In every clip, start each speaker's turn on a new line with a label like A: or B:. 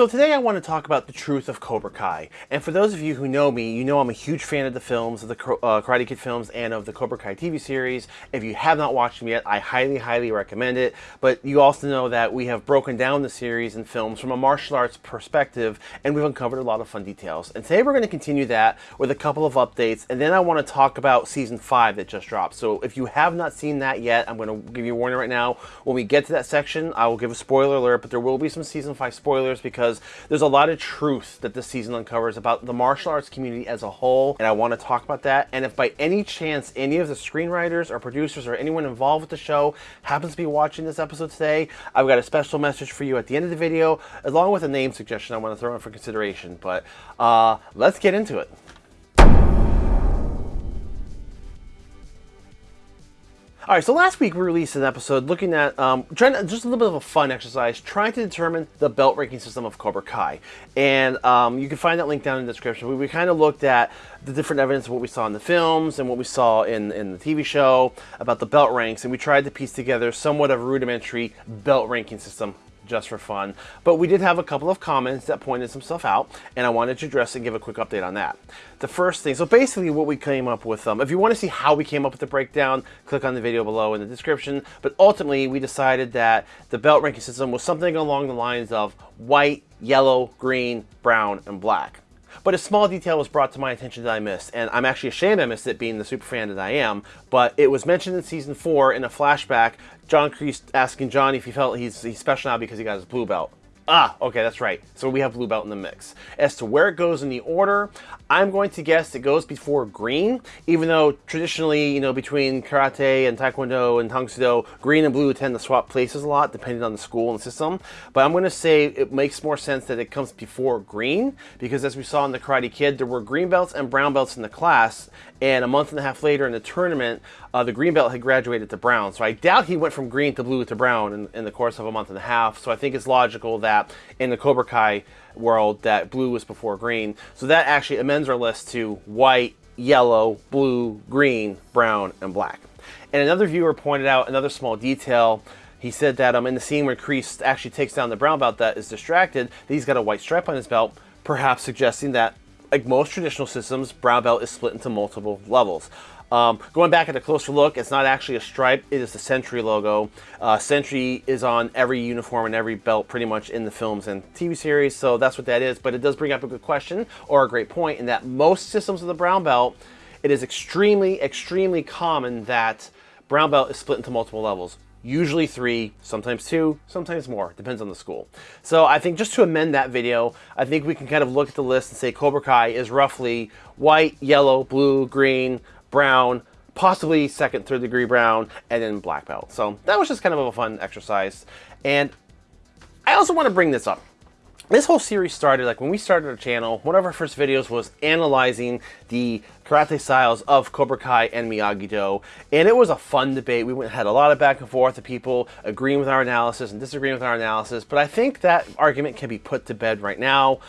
A: So today I want to talk about the truth of Cobra Kai. And for those of you who know me, you know I'm a huge fan of the films, of the uh, Karate Kid films, and of the Cobra Kai TV series. If you have not watched them yet, I highly, highly recommend it. But you also know that we have broken down the series and films from a martial arts perspective, and we've uncovered a lot of fun details. And today we're going to continue that with a couple of updates, and then I want to talk about Season 5 that just dropped. So if you have not seen that yet, I'm going to give you a warning right now. When we get to that section, I will give a spoiler alert, but there will be some Season 5 spoilers because because there's a lot of truth that this season uncovers about the martial arts community as a whole, and I want to talk about that. And if by any chance any of the screenwriters or producers or anyone involved with the show happens to be watching this episode today, I've got a special message for you at the end of the video, along with a name suggestion I want to throw in for consideration. But uh, let's get into it. All right, so last week we released an episode looking at um, trying to, just a little bit of a fun exercise, trying to determine the belt ranking system of Cobra Kai, and um, you can find that link down in the description. We, we kind of looked at the different evidence of what we saw in the films and what we saw in in the TV show about the belt ranks, and we tried to piece together somewhat of a rudimentary belt ranking system just for fun. But we did have a couple of comments that pointed some stuff out, and I wanted to address and give a quick update on that. The first thing, so basically what we came up with, um, if you want to see how we came up with the breakdown, click on the video below in the description. But ultimately, we decided that the belt ranking system was something along the lines of white, yellow, green, brown, and black. But a small detail was brought to my attention that I missed, and I'm actually ashamed I missed it being the super fan that I am, but it was mentioned in season 4 in a flashback, John Kreese asking Johnny if he felt he's, he's special now because he got his blue belt. Ah, okay, that's right. So we have blue belt in the mix. As to where it goes in the order, I'm going to guess it goes before green, even though traditionally, you know, between karate and taekwondo and tang soo do, green and blue tend to swap places a lot depending on the school and system. But I'm going to say it makes more sense that it comes before green because as we saw in the Karate Kid, there were green belts and brown belts in the class, and a month and a half later in the tournament, uh, the green belt had graduated to brown. So I doubt he went from green to blue to brown in, in the course of a month and a half. So I think it's logical that in the Cobra Kai world that blue was before green. So that actually amends our list to white, yellow, blue, green, brown, and black. And another viewer pointed out another small detail. He said that um, in the scene where Kreese actually takes down the brown belt that is distracted, that he's got a white stripe on his belt, perhaps suggesting that, like most traditional systems, brown belt is split into multiple levels. Um, going back at a closer look, it's not actually a stripe, it is the Century logo. Uh, Century is on every uniform and every belt pretty much in the films and TV series, so that's what that is. But it does bring up a good question or a great point in that most systems of the brown belt, it is extremely, extremely common that brown belt is split into multiple levels usually three, sometimes two, sometimes more, depends on the school. So I think just to amend that video, I think we can kind of look at the list and say Cobra Kai is roughly white, yellow, blue, green, brown, possibly second, third degree brown, and then black belt. So that was just kind of a fun exercise. And I also want to bring this up. This whole series started, like when we started our channel, one of our first videos was analyzing the karate styles of Cobra Kai and Miyagi-Do. And it was a fun debate. We had a lot of back and forth of people agreeing with our analysis and disagreeing with our analysis. But I think that argument can be put to bed right now.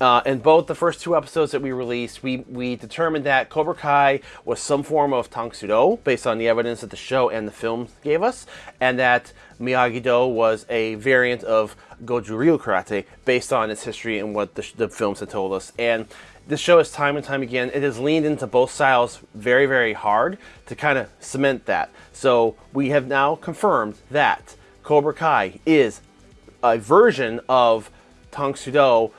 A: Uh, in both the first two episodes that we released, we, we determined that Cobra Kai was some form of Tang Soo Do, based on the evidence that the show and the film gave us, and that Miyagi-Do was a variant of Goju Ryu Karate, based on its history and what the, the films had told us. And this show is time and time again, it has leaned into both styles very, very hard to kind of cement that. So we have now confirmed that Cobra Kai is a version of Tang Soo Do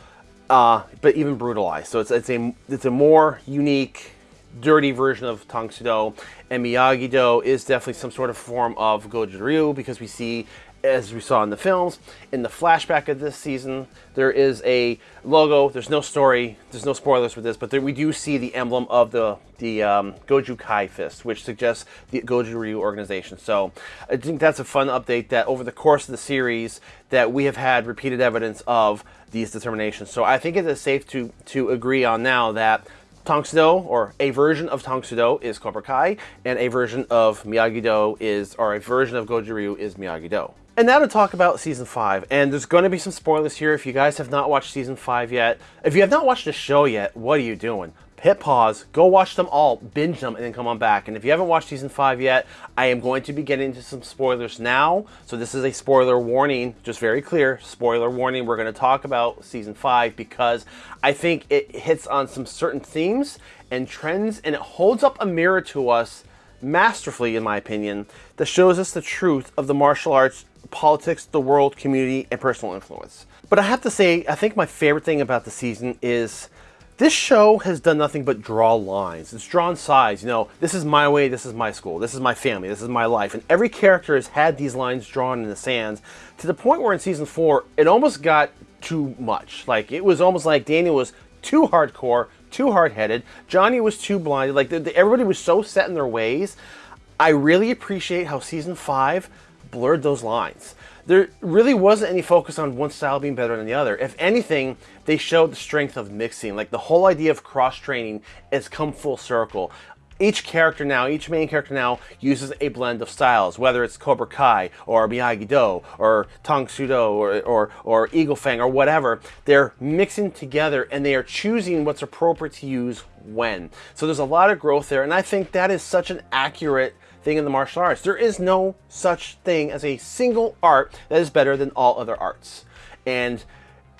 A: uh, but even brutalized. So it's, it's, a, it's a more unique, dirty version of Tang Soo Do. And Miyagi-Do is definitely some sort of form of Goju Ryu because we see as we saw in the films. In the flashback of this season, there is a logo. There's no story. There's no spoilers for this, but there, we do see the emblem of the the um, Goju Kai fist, which suggests the Goju Ryu organization. So I think that's a fun update that over the course of the series that we have had repeated evidence of these determinations. So I think it is safe to to agree on now that Tang Soo Do, or a version of Tang Soo Do is Cobra Kai, and a version of Miyagi-Do is, or a version of Goju Ryu is Miyagi-Do. And now to talk about Season 5, and there's going to be some spoilers here if you guys have not watched Season 5 yet. If you have not watched the show yet, what are you doing? hit pause, go watch them all, binge them, and then come on back. And if you haven't watched season five yet, I am going to be getting into some spoilers now. So this is a spoiler warning, just very clear, spoiler warning. We're going to talk about season five because I think it hits on some certain themes and trends, and it holds up a mirror to us masterfully, in my opinion, that shows us the truth of the martial arts, politics, the world, community, and personal influence. But I have to say, I think my favorite thing about the season is this show has done nothing but draw lines. It's drawn sides. You know, this is my way, this is my school, this is my family, this is my life. And every character has had these lines drawn in the sands to the point where in season four, it almost got too much. Like, it was almost like Daniel was too hardcore, too hard-headed. Johnny was too blinded. Like, the, the, everybody was so set in their ways. I really appreciate how season five blurred those lines there really wasn't any focus on one style being better than the other. If anything, they showed the strength of mixing. Like the whole idea of cross-training has come full circle. Each character now, each main character now uses a blend of styles, whether it's Cobra Kai or Miyagi-Do or Tang Soo Do or, or, or Eagle Fang or whatever. They're mixing together and they are choosing what's appropriate to use when. So there's a lot of growth there and I think that is such an accurate thing in the martial arts. There is no such thing as a single art that is better than all other arts. And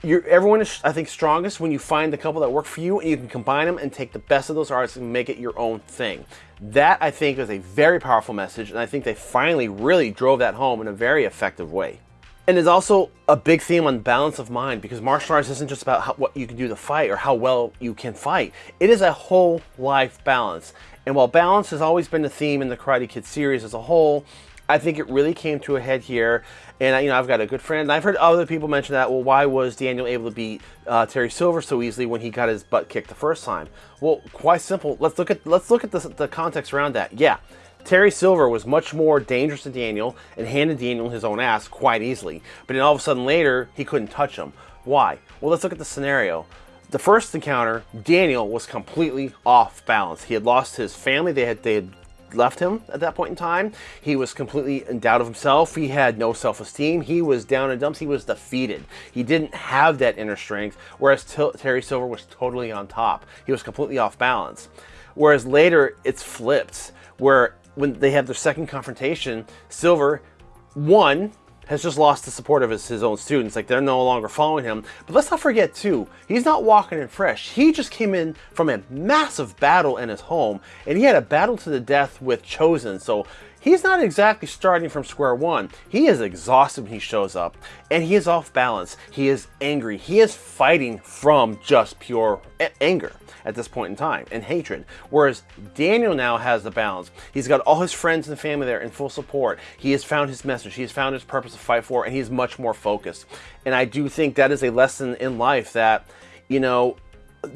A: you're, everyone is, I think, strongest when you find the couple that work for you and you can combine them and take the best of those arts and make it your own thing. That, I think, is a very powerful message, and I think they finally really drove that home in a very effective way. And it's also a big theme on balance of mind because martial arts isn't just about how, what you can do to fight or how well you can fight. It is a whole life balance. And while balance has always been the theme in the Karate Kid series as a whole, I think it really came to a head here. And, you know, I've got a good friend, and I've heard other people mention that, well, why was Daniel able to beat uh, Terry Silver so easily when he got his butt kicked the first time? Well, quite simple. Let's look at, let's look at the, the context around that. Yeah, Terry Silver was much more dangerous than Daniel and handed Daniel his own ass quite easily. But then all of a sudden later, he couldn't touch him. Why? Well, let's look at the scenario. The first encounter, Daniel was completely off balance. He had lost his family. They had, they had left him at that point in time. He was completely in doubt of himself. He had no self-esteem. He was down in dumps. He was defeated. He didn't have that inner strength, whereas Terry Silver was totally on top. He was completely off balance. Whereas later, it's flipped, where when they have their second confrontation, Silver, one, has just lost the support of his, his own students. Like, they're no longer following him. But let's not forget, too, he's not walking in fresh. He just came in from a massive battle in his home, and he had a battle to the death with Chozen. So he's not exactly starting from square one. He is exhausted when he shows up, and he is off balance. He is angry. He is fighting from just pure anger at this point in time and hatred. Whereas Daniel now has the balance. He's got all his friends and family there in full support. He has found his message. He has found his purpose to fight for, and he's much more focused. And I do think that is a lesson in life that, you know,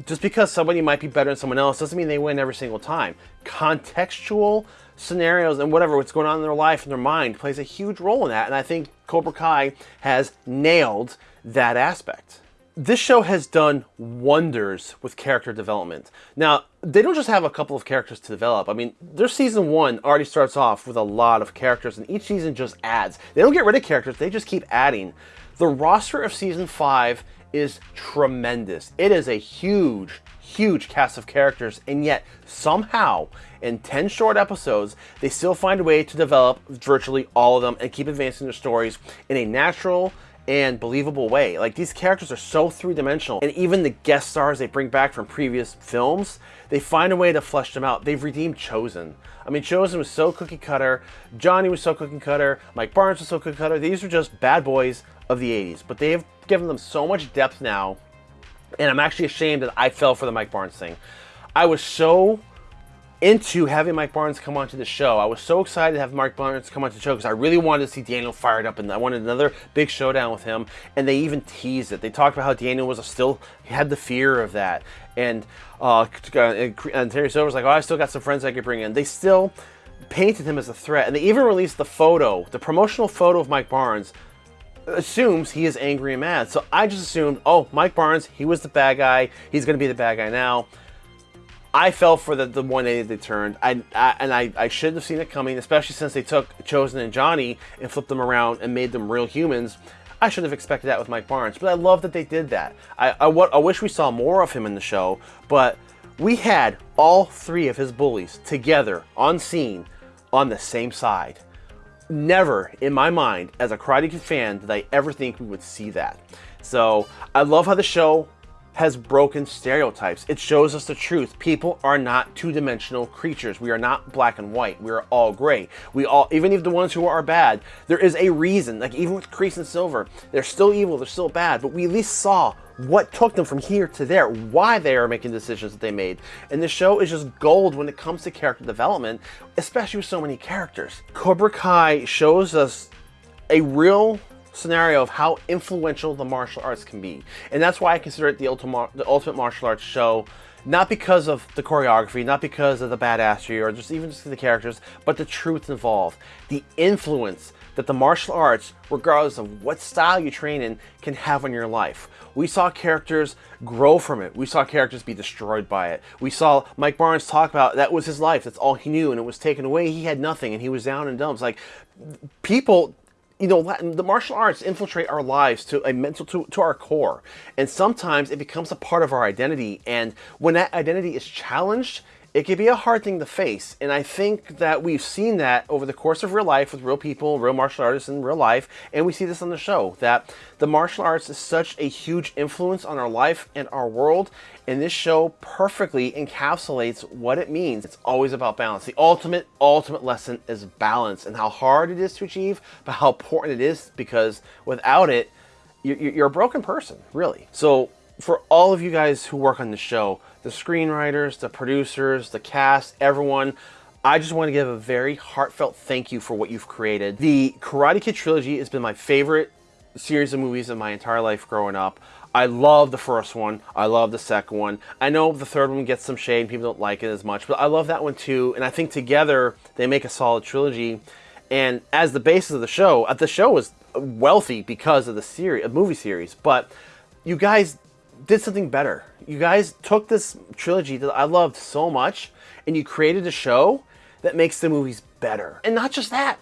A: just because somebody might be better than someone else doesn't mean they win every single time. Contextual scenarios and whatever what's going on in their life and their mind plays a huge role in that and I think Cobra Kai has nailed that aspect this show has done wonders with character development. Now, they don't just have a couple of characters to develop. I mean, their season one already starts off with a lot of characters, and each season just adds. They don't get rid of characters, they just keep adding. The roster of season five is tremendous. It is a huge, huge cast of characters, and yet somehow, in 10 short episodes, they still find a way to develop virtually all of them and keep advancing their stories in a natural, and believable way. Like these characters are so three-dimensional and even the guest stars they bring back from previous films, they find a way to flesh them out. They've redeemed Chozen. I mean, Chozen was so cookie cutter, Johnny was so cookie cutter, Mike Barnes was so cookie cutter. These were just bad boys of the 80s, but they have given them so much depth now and I'm actually ashamed that I fell for the Mike Barnes thing. I was so into having Mike Barnes come onto the show. I was so excited to have Mike Barnes come onto the show because I really wanted to see Daniel fired up and I wanted another big showdown with him. And they even teased it. They talked about how Daniel was still had the fear of that. And, uh, and Terry Silver was like, oh, I still got some friends I could bring in. They still painted him as a threat. And they even released the photo, the promotional photo of Mike Barnes assumes he is angry and mad. So I just assumed, oh, Mike Barnes, he was the bad guy. He's going to be the bad guy now. I fell for the, the 180 they turned, I, I, and I, I shouldn't have seen it coming, especially since they took Chozen and Johnny and flipped them around and made them real humans. I should have expected that with Mike Barnes, but I love that they did that. I, I, I wish we saw more of him in the show, but we had all three of his bullies together on scene on the same side. Never in my mind, as a Karate Kid fan, did I ever think we would see that. So I love how the show has broken stereotypes. It shows us the truth. People are not two-dimensional creatures. We are not black and white. We are all gray. We all, even if the ones who are bad, there is a reason. Like even with Kreese and Silver, they're still evil, they're still bad, but we at least saw what took them from here to there, why they are making decisions that they made. And the show is just gold when it comes to character development, especially with so many characters. Cobra Kai shows us a real scenario of how influential the martial arts can be. And that's why I consider it the ultimate, the ultimate martial arts show, not because of the choreography, not because of the badassery, or just even just the characters, but the truth involved. The influence that the martial arts, regardless of what style you train in, can have on your life. We saw characters grow from it. We saw characters be destroyed by it. We saw Mike Barnes talk about that was his life. That's all he knew, and it was taken away. He had nothing, and he was down in dumps. Like people you know, the martial arts infiltrate our lives to a mental, to, to our core. And sometimes it becomes a part of our identity. And when that identity is challenged, it can be a hard thing to face. And I think that we've seen that over the course of real life with real people, real martial artists in real life. And we see this on the show, that the martial arts is such a huge influence on our life and our world. And this show perfectly encapsulates what it means. It's always about balance. The ultimate, ultimate lesson is balance and how hard it is to achieve, but how important it is because without it, you're a broken person, really. So for all of you guys who work on the show, the screenwriters, the producers, the cast, everyone, I just want to give a very heartfelt thank you for what you've created. The Karate Kid trilogy has been my favorite series of movies in my entire life growing up. I love the first one. I love the second one. I know the third one gets some shade. People don't like it as much, but I love that one too. And I think together they make a solid trilogy. And as the basis of the show, uh, the show was wealthy because of the series, a movie series. But you guys did something better. You guys took this trilogy that I loved so much and you created a show that makes the movies better. And not just that,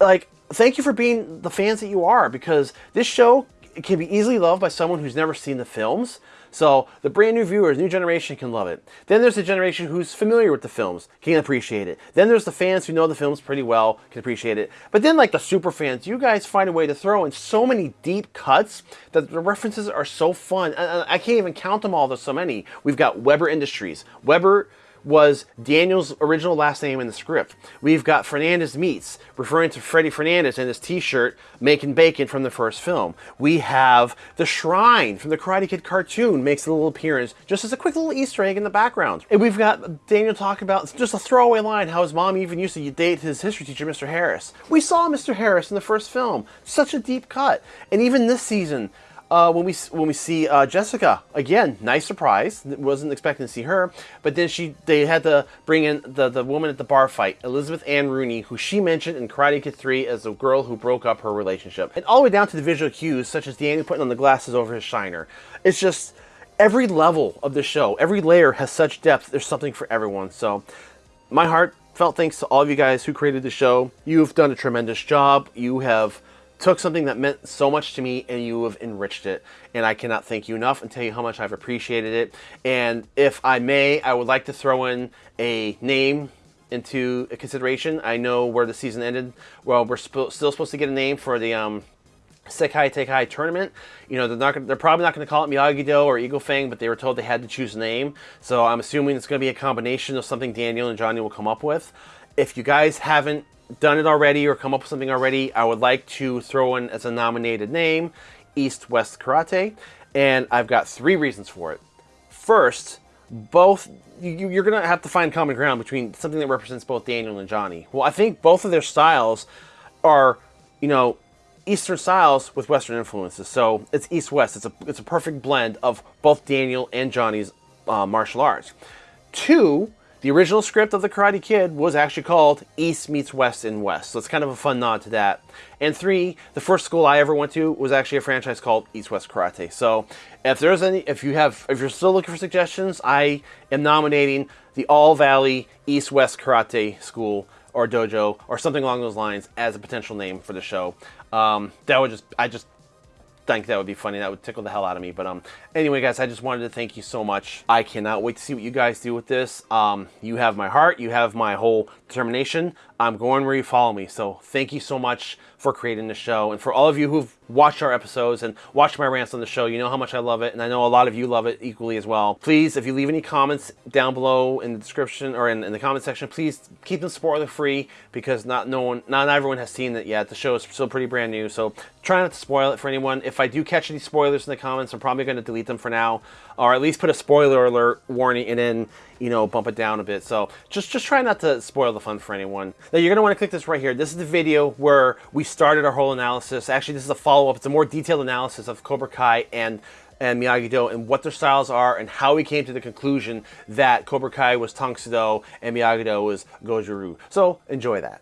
A: like, thank you for being the fans that you are because this show can be easily loved by someone who's never seen the films, so the brand new viewers, new generation can love it. Then there's the generation who's familiar with the films, can appreciate it. Then there's the fans who know the films pretty well, can appreciate it. But then like the super fans, you guys find a way to throw in so many deep cuts that the references are so fun. I, can't even count them all, there's so many. We've got Weber Industries. Weber was Daniel's original last name in the script. We've got Fernandez Meats, referring to Freddy Fernandez and his t-shirt, Making Bacon from the first film. We have the Shrine from the Karate Kid cartoon makes a little appearance, just as a quick little Easter egg in the background. And we've got Daniel talking about, just a throwaway line, how his mom even used to date his history teacher, Mr. Harris. We saw Mr. Harris in the first film. Such a deep cut. And even this season, uh, when we when we see uh, Jessica again, nice surprise. Wasn't expecting to see her, but then she they had to bring in the the woman at the bar fight, Elizabeth Ann Rooney, who she mentioned in Karate Kid 3 as the girl who broke up her relationship, and all the way down to the visual cues such as Danny putting on the glasses over his shiner. It's just every level of the show, every layer has such depth. There's something for everyone. So, my heart felt thanks to all of you guys who created the show. You've done a tremendous job. You have took something that meant so much to me and you have enriched it. And I cannot thank you enough and tell you how much I've appreciated it. And if I may, I would like to throw in a name into consideration. I know where the season ended. Well, we're still supposed to get a name for the um, Sekai Taikai tournament. You know, they're not they're probably not going to call it Miyagi-Do or Eagle Fang, but they were told they had to choose a name. So I'm assuming it's going to be a combination of something Daniel and Johnny will come up with. If you guys haven't done it already or come up with something already, I would like to throw in as a nominated name East West Karate, and I've got three reasons for it. First, both you, are going to have to find common ground between something that represents both Daniel and Johnny. Well, I think both of their styles are, you know, Eastern styles with Western influences. So it's East-West. It's a, it's a perfect blend of both Daniel and Johnny's uh, martial arts. Two, the original script of The Karate Kid was actually called East Meets West in West, so it's kind of a fun nod to that. And three, the first school I ever went to was actually a franchise called East West Karate. So if there's any, if you have, if you're still looking for suggestions, I am nominating the All Valley East West Karate School or dojo or something along those lines as a potential name for the show. Um, that would just, I just think that would be funny. That would tickle the hell out of me. But um, anyway, guys, I just wanted to thank you so much. I cannot wait to see what you guys do with this. Um, you have my heart. You have my whole determination. I'm going where you follow me. So thank you so much for creating the show. And for all of you who've watched our episodes and watched my rants on the show, you know how much I love it. And I know a lot of you love it equally as well. Please, if you leave any comments down below in the description or in, in the comment section, please keep them spoiler free because not no one, not everyone has seen it yet. The show is still pretty brand new. So try not to spoil it for anyone. If I do catch any spoilers in the comments, I'm probably going to delete them for now or at least put a spoiler alert warning and then, you know, bump it down a bit. So just, just try not to spoil the fun for anyone. Now you're going to want to click this right here. This is the video where we started our whole analysis. Actually, this is a follow-up. It's a more detailed analysis of Cobra Kai and and Miyagi-Do and what their styles are and how we came to the conclusion that Cobra Kai was Tang and Miyagi-Do was Goju-Ryu. So enjoy that.